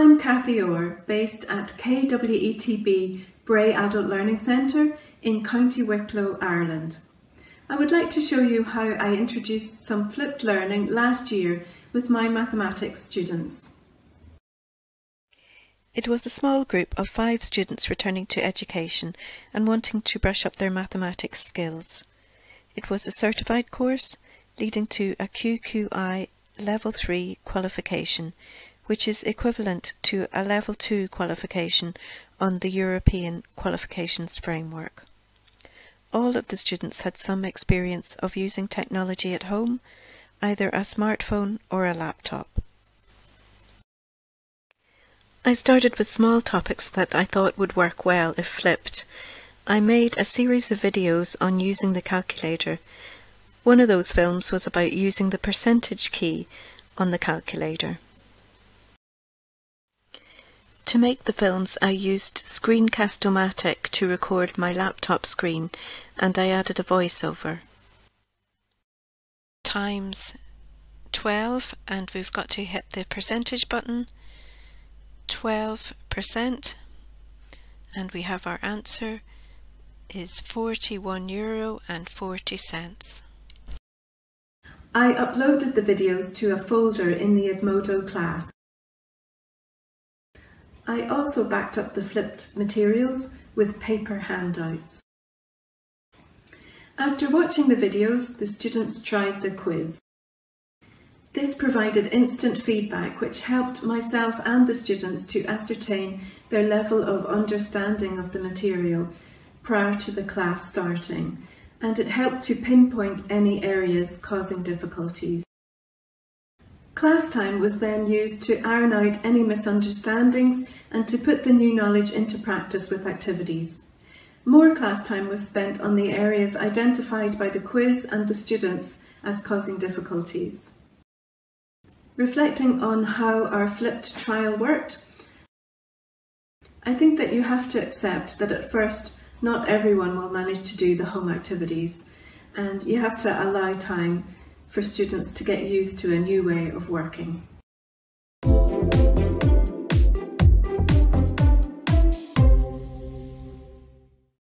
Cathy Orr, based at KWETB Bray Adult Learning Centre in County Wicklow, Ireland. I would like to show you how I introduced some flipped learning last year with my mathematics students. It was a small group of five students returning to education and wanting to brush up their mathematics skills. It was a certified course leading to a QQI Level 3 qualification, which is equivalent to a Level 2 qualification on the European Qualifications Framework. All of the students had some experience of using technology at home, either a smartphone or a laptop. I started with small topics that I thought would work well if flipped. I made a series of videos on using the calculator. One of those films was about using the percentage key on the calculator. To make the films I used Screencast-O-Matic to record my laptop screen and I added a voiceover. Times 12 and we've got to hit the percentage button 12% and we have our answer is 41 euro and 40 cents. I uploaded the videos to a folder in the Edmodo class. I also backed up the flipped materials with paper handouts. After watching the videos, the students tried the quiz. This provided instant feedback which helped myself and the students to ascertain their level of understanding of the material prior to the class starting and it helped to pinpoint any areas causing difficulties. Class time was then used to iron out any misunderstandings and to put the new knowledge into practice with activities. More class time was spent on the areas identified by the quiz and the students as causing difficulties. Reflecting on how our flipped trial worked, I think that you have to accept that at first not everyone will manage to do the home activities and you have to allow time for students to get used to a new way of working.